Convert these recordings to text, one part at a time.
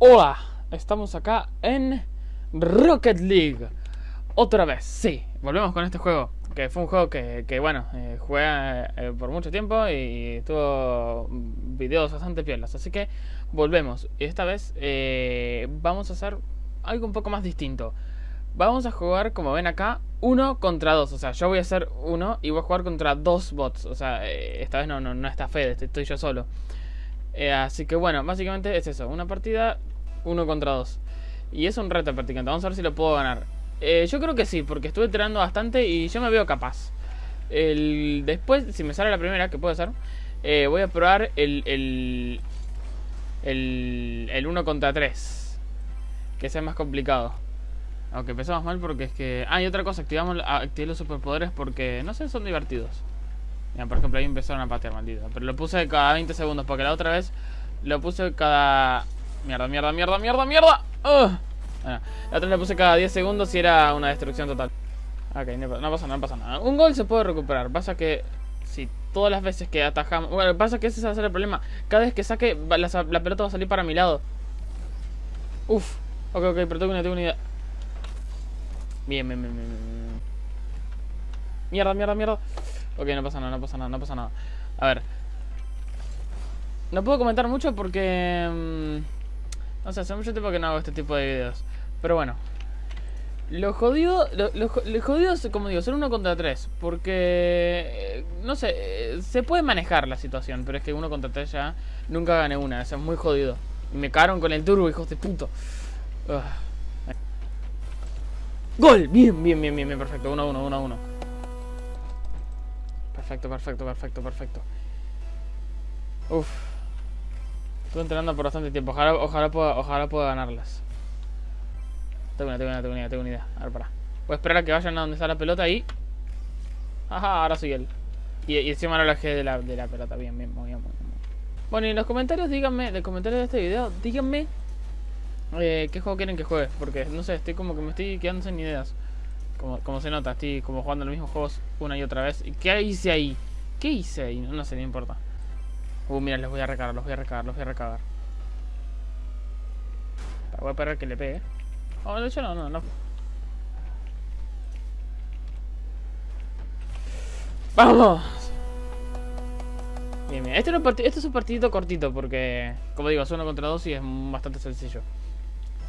Hola, estamos acá en Rocket League. Otra vez, sí, volvemos con este juego Que fue un juego que, que bueno, eh, jugué eh, por mucho tiempo Y tuvo videos bastante piolas Así que volvemos. Y esta vez eh, vamos a hacer algo un poco más distinto. Vamos a jugar, como ven acá, uno contra dos O sea, yo voy a hacer uno y voy a jugar contra dos bots O sea, eh, esta vez no, no, no está Fede, estoy yo solo. Así que bueno, básicamente es eso. Una partida, uno contra dos. Y es un reto prácticamente. Vamos a ver si lo puedo ganar. Eh, yo creo que sí, porque estuve entrenando bastante y yo me veo capaz. El, después, si me sale la primera, que puede ser, eh, voy a probar el, el, el, el 1 contra 3. Que sea más complicado. Aunque empezamos mal porque es que... Ah, y otra cosa, activamos, activé los superpoderes porque, no sé, son divertidos. Mira, por ejemplo, ahí empezaron a patear, maldito. Pero lo puse cada 20 segundos, porque la otra vez lo puse cada... Mierda, mierda, mierda, mierda, mierda. Bueno, la otra lo puse cada 10 segundos y era una destrucción total. Ok, no, pasa nada, no pasa nada. Un gol se puede recuperar. Pasa que si todas las veces que atajamos... Bueno, pasa que ese va a ser el problema. Cada vez que saque, la, pelota va a salir para mi lado. Uf. Ok, ok, pero tengo una, tengo una idea. Bien, bien, bien, bien. Mierda, mierda, mierda. Ok, no pasa nada, no pasa nada, no pasa nada. A ver. No puedo comentar mucho porque... Mmm, no sé, hace mucho tiempo que no hago este tipo de videos. Pero bueno. Lo jodido, lo, lo, como digo, ser uno contra tres. Porque, eh, no sé, eh, se puede manejar la situación. Pero es que uno contra tres ya nunca gané una. Eso es muy jodido. Y me cagaron con el turbo, hijos de puto. ¡Gol! Bien, bien, bien, bien, bien, perfecto. 1 1, 1 1. Perfecto, perfecto, perfecto, perfecto. Uf. Estuve entrenando por bastante tiempo. Ojalá, ojalá, pueda, ojalá pueda ganarlas. Tengo una, tengo una, tengo una, tengo una idea. A ver, para. Voy a esperar a que vayan a donde está la pelota y... Ajá, ahora soy él. Y, y encima no la de la, de la pelota. Bien, bien, muy bien, muy bien. Bueno, y en los comentarios díganme, en los comentarios de este video, díganme eh, qué juego quieren que juegue. Porque, no sé, estoy como que me estoy quedando sin ideas. Como, se nota, estoy como jugando los mismos juegos una y otra vez. ¿Y qué hice ahí? ¿Qué hice ahí? No, sé, no importa. Uh, mira, los voy a recargar, los voy a recargar, los voy a recargar. Voy a esperar que le pegue. Oh, de hecho no, no, no. ¡Vamos! Bien, bien. Este, este es un partidito cortito porque, como digo, es uno contra dos y es bastante sencillo.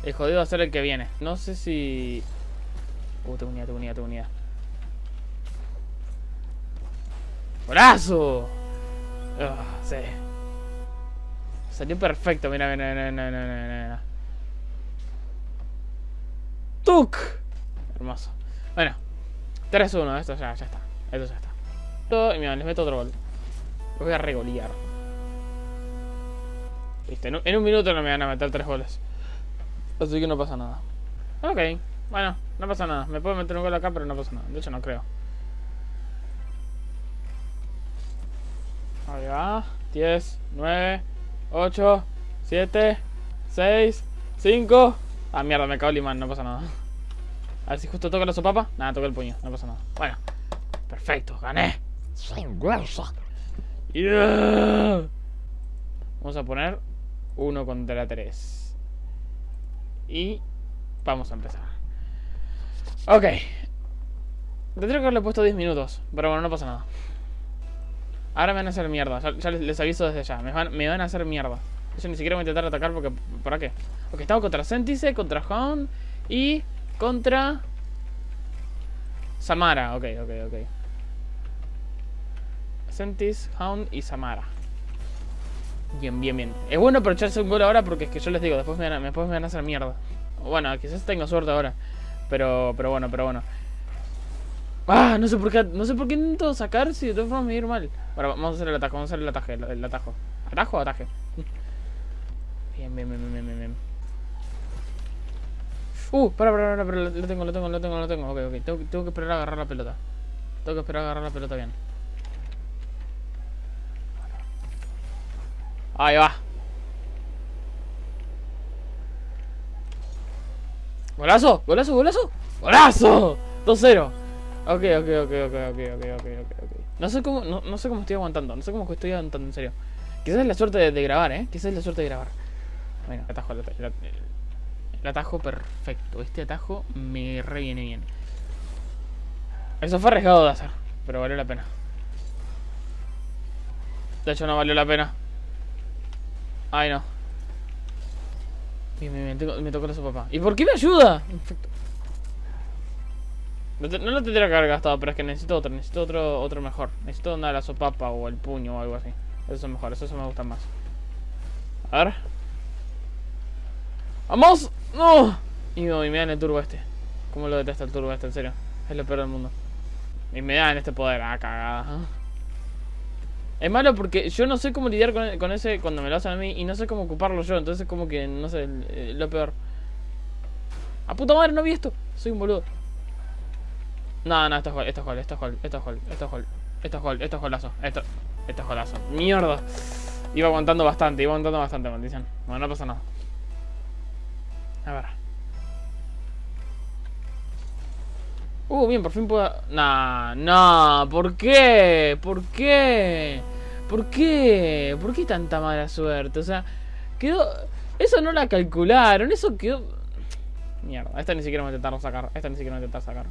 El jodido va a ser el que viene. No sé si... Uh, tengo unidad, tengo unidad, tengo unidad. ¡Golazo! Uh, sí. Salió perfecto, mira, mira, mira, mira, mira, mira. ¡Tuk! Hermoso. Bueno, 3-1, esto ya, ya está. Esto ya está. Y mira, les meto otro gol. Los voy a regolear. Viste, en un, en un minuto no me van a meter tres goles. Así que no pasa nada. Ok. Bueno, no pasa nada. Me puedo meter un gol acá, pero no pasa nada. De hecho, no creo. Ahí va. 10, 9, 8, 7, 6, 5. Ah, mierda, me cago el imán. No pasa nada. A ver si justo toca la sopapa. Nada, toca el puño. No pasa nada. Bueno. Perfecto. Gané. Yeah. Vamos a poner 1 contra 3. Y vamos a empezar. Ok. Tendría que haberle puesto 10 minutos. Pero bueno, no pasa nada. Ahora me van a hacer mierda. Ya, les, aviso desde ya. Me van, a hacer mierda. Yo ni siquiera voy a intentar atacar porque... ¿Para qué? Ok, estamos contra Centice, contra Hound y contra... Samara. Ok, ok, ok. Sentis, Hound y Samara. Bien, bien, bien. Es bueno aprovecharse un gol ahora porque es que yo les digo, después me van a, después me van a hacer mierda. Bueno, quizás tengo suerte ahora. Pero, pero bueno, pero bueno. Ah, no sé por qué, no sé por qué intento sacar si de todas formas me ir mal. Bueno, vamos a hacer el atajo, vamos a hacer el ataje, el, atajo. ¿Atajo o ataje? Bien, bien, bien, bien, bien, bien. Uh, para, para, para, para, lo tengo, lo tengo, lo tengo, lo tengo. Ok, ok, tengo, tengo que esperar a agarrar la pelota. Tengo que esperar a agarrar la pelota bien. Ahí va. ¿Golazo? ¿Golazo? ¿Golazo? ¡Golazo! 2-0. Ok, ok, ok, ok, ok, ok, ok, ok, No sé cómo, no, no, sé cómo estoy aguantando, no sé cómo estoy aguantando, en serio. Quizás es la suerte de, grabar, eh. Quizás es la suerte de grabar. Bueno, atajo, el, el, el atajo perfecto. Este atajo me re viene bien. Eso fue arriesgado de hacer, pero valió la pena. De hecho, no valió la pena. Ay, no. Me tocó la papá. ¿Y por qué me ayuda? Perfecto. No, lo tendría que haber gastado, pero es que necesito otro. Necesito otro otro mejor. Necesito una de la sopapa o el puño o algo así. Eso es mejor, eso me gusta más. A ver. ¡Vamos! ¡No! Y, me dan el turbo este. ¿Cómo lo detesta el turbo este? En serio. Es lo peor del mundo. Y me dan este poder. Ah, cagada. Es malo porque yo no sé cómo lidiar con, ese cuando me lo hacen a mí y no sé cómo ocuparlo yo. Entonces como que, no sé, lo peor. ¡A puta madre, no vi esto! Soy un boludo. No, no, esto es gol, esto es gol, esto es gol, esto es gol, esto es gol. Esto es gol, esto es golazo. Esto, esto es golazo. ¡Mierda! Iba aguantando bastante, iba aguantando bastante, maldición. Bueno, no pasa nada. A ver. Uh, bien, por fin puedo... Nah, nah, ¿por qué? ¿Por qué? ¿Por qué? ¿Por qué tanta mala suerte? O sea, quedó... Eso no la calcularon, eso quedó... Mierda, esta ni siquiera me intentaron sacar. Esta ni siquiera me intentaron sacar.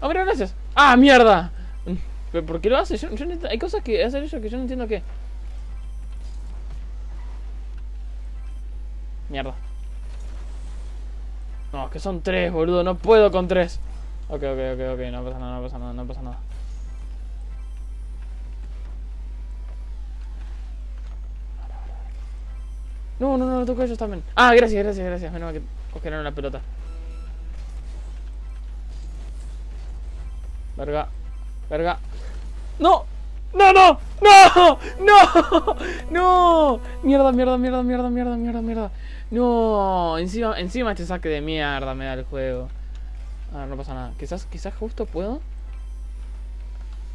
¡Oh, pero gracias! ¡Ah, mierda! ¿Pero por qué lo hace? Hay cosas que hacer eso que yo no entiendo qué. Mierda. No, que son tres, boludo. No puedo con tres. Ok, ok, ok, ok. No pasa nada, no pasa nada, no pasa nada. No, no, no, toco ellos también. Ah, gracias, gracias, gracias. Menos que cogieron la pelota. Verga. Verga. ¡No! ¡No, no! ¡No! ¡No! ¡No! Mierda, mierda, mierda, mierda, mierda, mierda, mierda. No, encima, encima este saque de mierda me da el juego. Ah, no pasa nada. Quizás, quizás justo puedo.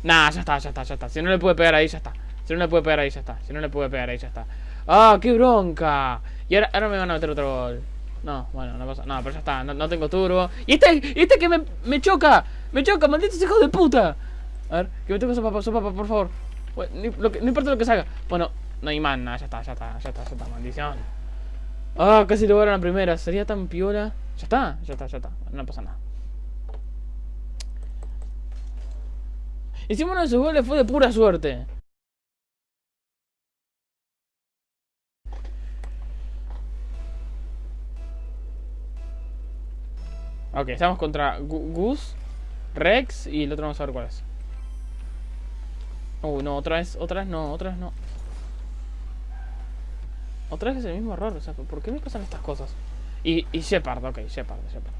Nah, ya está, ya está, ya está. Si no le puede pegar ahí, ya está. Si no le puede pegar ahí, ya está. Si no le puede pegar ahí, ya está. ¡Ah, qué bronca! Y ahora, ahora me van a meter otro gol. No, bueno, no pasa No, pero ya está. No, tengo turbo. ¡Y este, este que me, me choca! ¡Me choca, malditos hijos de puta! A ver, que me toque su papá, por favor. no importa lo que salga. Bueno, no hay más, nada, ya está, ya está, ya está, ya está, maldición. Ah, casi lograron la primera. Sería tan piola. Ya está, ya está, ya está. No pasa nada. Hicimos uno de sus goles fue de pura suerte. Ok, estamos contra Gus, Rex y el otro vamos a ver cuál es. Uh, no, otra vez, otra vez no, otra vez no. Otra vez es el mismo error, o sea, ¿por qué me pasan estas cosas? Y, y Shepard, ok, Shepard, Shepard.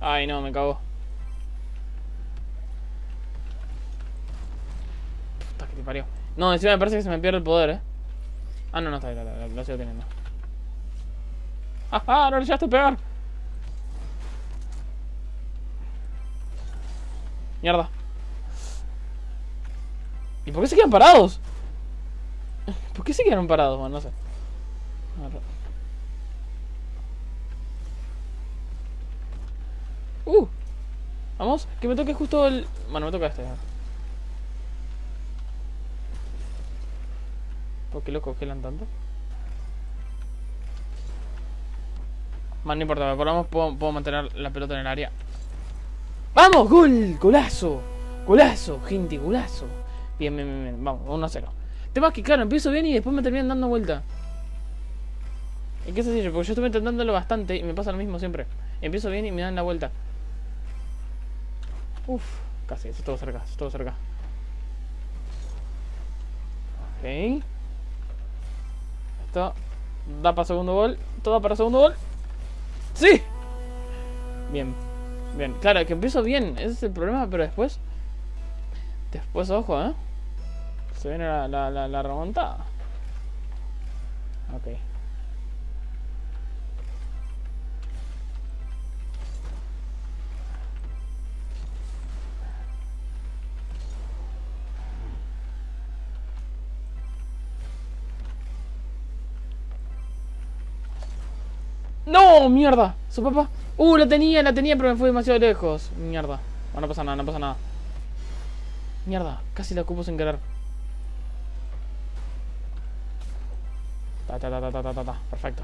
Ay, no, me cago. Puta que te parió. No, encima me parece que se me pierde el poder, eh. Ah, no, no, está ahí, lo sigo teniendo. ¡Ajá! ¡No le echaste pegar! Mierda. ¿Y por qué se quedan parados? ¿Por qué se quedaron parados? Bueno, no sé. Uh. Vamos, que me toque justo el... Bueno, me toca este. ¿Por qué lo congelan tanto? Man, no importa, por lo puedo, puedo mantener la pelota en el área. ¡Vamos! ¡Gol! ¡Golazo! ¡Golazo! Gente, golazo. Bien, bien, bien, bien. Vamos, 1 a 0. Tema que, claro, empiezo bien y después me terminan dando vuelta. ¿Y qué es así? Porque yo estuve intentándolo bastante y me pasa lo mismo siempre. Empiezo bien y me dan la vuelta. Uf, casi, eso todo cerca, eso todo cerca. Ok. Esto da para segundo gol. Todo para segundo gol. ¡Sí! Bien. Bien, claro, que empiezo bien, ese es el problema, pero después... Después, ojo, ¿eh? Se viene la, la, remontada. Ok. ¡No! ¡Mierda! ¿Su papá? ¡Uh! La tenía, la tenía, pero me fue demasiado lejos. Mierda. no pasa nada, no pasa nada. Mierda, casi la ocupo sin querer. Ta, ta, ta, ta, ta, ta. Perfecto.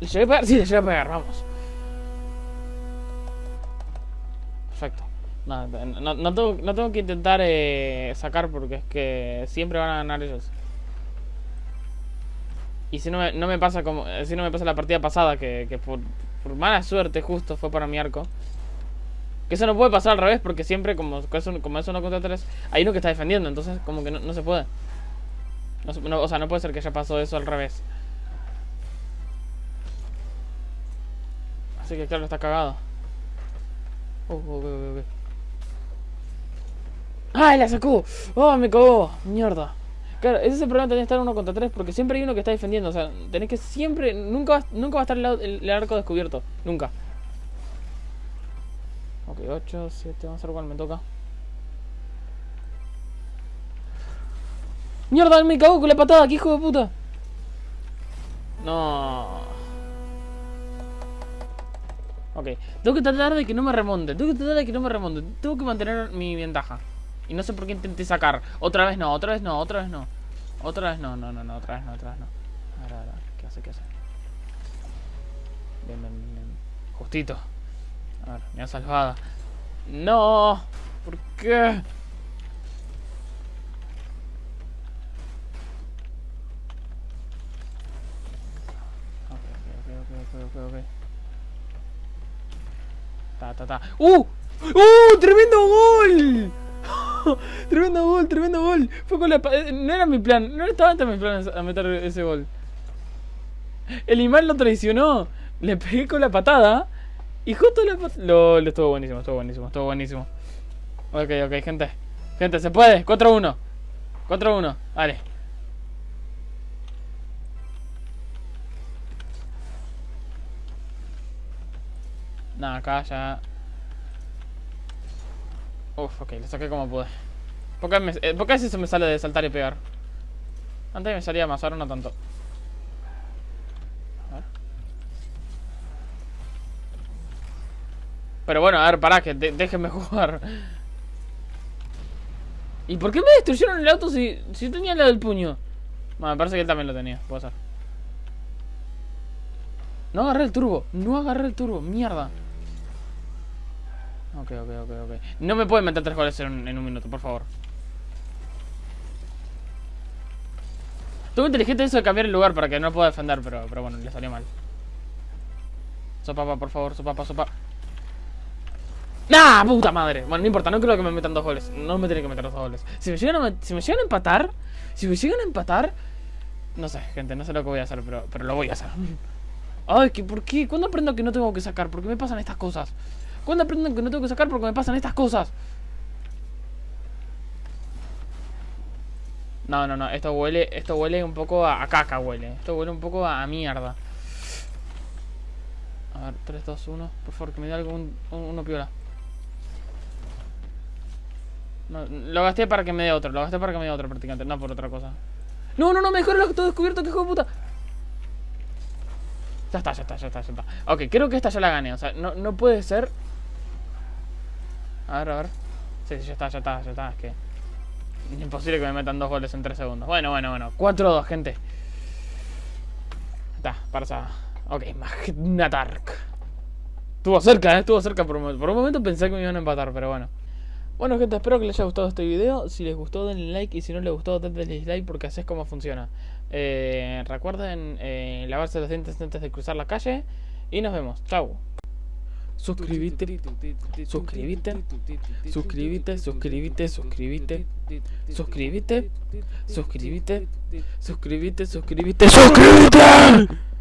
¿Le llegué a pegar? Sí, le llegué a pegar, vamos. Perfecto. No, no, tengo, no tengo que intentar eh, sacar porque es que siempre van a ganar ellos. Y si no me, no me pasa como. Si no me pasa la partida pasada, que, por, mala suerte justo fue para mi arco. Que eso no puede pasar al revés, porque siempre, como, como es uno contra tres, hay uno que está defendiendo, entonces como que no, no se puede. No, o sea, no puede ser que haya pasado eso al revés. Así que claro, está cagado. Oh, oh, oh, ¡Ay, la sacó! ¡Oh, me cagó! ¡Mierda! Claro, ese es el problema de estar uno contra tres porque siempre hay uno que está defendiendo. O sea, tenés que siempre. Nunca va, nunca va a estar el, arco descubierto. Nunca. Ok, 8, 7, vamos a ver cuál me toca. ¡Mierda! Me cagó con la patada, ¡qué hijo de puta! No. Ok, tengo que tratar de que no me remonte. Tengo que tratar de que no me remonte. Tengo que mantener mi ventaja. Y no sé por qué intenté sacar. Otra vez no, otra vez no, otra vez no. Otra vez no, no, no, no, otra vez no, otra vez no. A ver, a ver, ¿qué hace, qué hace? Bien, bien, bien. Justito. A ver, me ha salvado. No, ¿por qué? Ta, ta, ta. ¡Uh! ¡Uh! ¡Tremendo gol! tremendo gol, tremendo gol. Fue con la eh, No era mi plan. No estaba antes mi plan a meter ese gol. El imán lo traicionó. Le pegué con la patada. Y justo la patada. Lo, estuvo buenísimo, estuvo buenísimo, estuvo buenísimo. Ok, ok, gente. Gente, se puede. 4-1. 4-1. Vale. Nada, acá ya Uf, ok, le saqué como pude. ¿Por qué, me, eh, ¿Por se me sale de saltar y pegar? Antes me salía más, ahora no tanto. Pero bueno, a ver, pará, que déjenme jugar. ¿Y por qué me destruyeron el auto si, si tenía la del puño? Bueno, me parece que él también lo tenía, puede ser. No agarré el turbo, no agarré el turbo, mierda. Ok, ok, ok, ok. No me pueden meter tres goles en, un minuto, por favor. Estuvo inteligente eso de cambiar el lugar para que no pueda defender, pero, pero bueno, le salió mal. Sopapa, por favor, sopapa, sopa. ¡Nah! ¡Puta madre! Bueno, no importa, no creo que me metan dos goles. No me tienen que meter dos goles. Si me llegan a, si me llegan a empatar, si me llegan a empatar, no sé, gente, no sé lo que voy a hacer, pero, pero lo voy a hacer. Ay, ¿por qué? ¿Cuándo aprendo que no tengo que sacar? ¿Por qué me pasan estas cosas? ¿Cuándo aprenden que no tengo que sacar porque me pasan estas cosas? No, no, no, esto huele, esto huele un poco a, caca huele. Esto huele un poco a, mierda. A ver, 3, 2, 1. Por favor, que me dé algo un, uno piola. lo gasté para que me dé otro, lo gasté para que me dé otro prácticamente, no por otra cosa. No, no, no, mejor lo que todo descubierto, que hijo de puta. Ya está, ya está, ya está, ya está. Ok, creo que esta ya la gané. O sea, no, no puede ser a ver, a ver. Sí, sí, ya está, ya está, ya está. Es que... Imposible que me metan dos goles en tres segundos. Bueno, bueno, bueno. 4-2, gente. Está, para Ok, Magnatark. Estuvo cerca, ¿eh? Estuvo cerca por un momento. Por un momento pensé que me iban a empatar, pero bueno. Bueno gente, espero que les haya gustado este video. Si les gustó denle like y si no les gustó denle dislike porque así es como funciona. Eh, recuerden eh, lavarse los dientes antes de cruzar la calle y nos vemos. Chau suscríbete, suscríbete, suscríbete, suscríbete, suscríbete, suscríbete, suscríbete, suscríbete, suscríbete, suscríbete.